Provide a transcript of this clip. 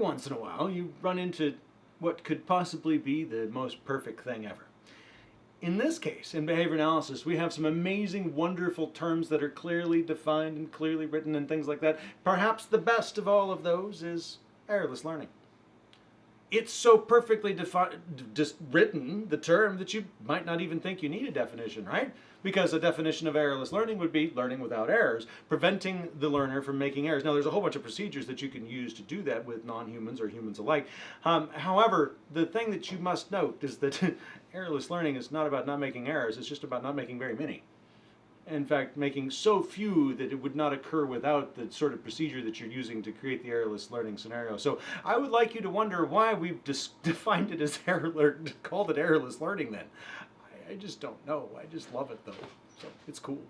once in a while you run into what could possibly be the most perfect thing ever. In this case, in behavior analysis, we have some amazing, wonderful terms that are clearly defined and clearly written and things like that. Perhaps the best of all of those is errorless learning. It's so perfectly just written, the term, that you might not even think you need a definition, right? Because a definition of errorless learning would be learning without errors, preventing the learner from making errors. Now, there's a whole bunch of procedures that you can use to do that with non-humans or humans alike. Um, however, the thing that you must note is that errorless learning is not about not making errors, it's just about not making very many. In fact, making so few that it would not occur without the sort of procedure that you're using to create the errorless learning scenario. So I would like you to wonder why we've defined it as error, called it errorless learning then. I just don't know. I just love it though. So it's cool.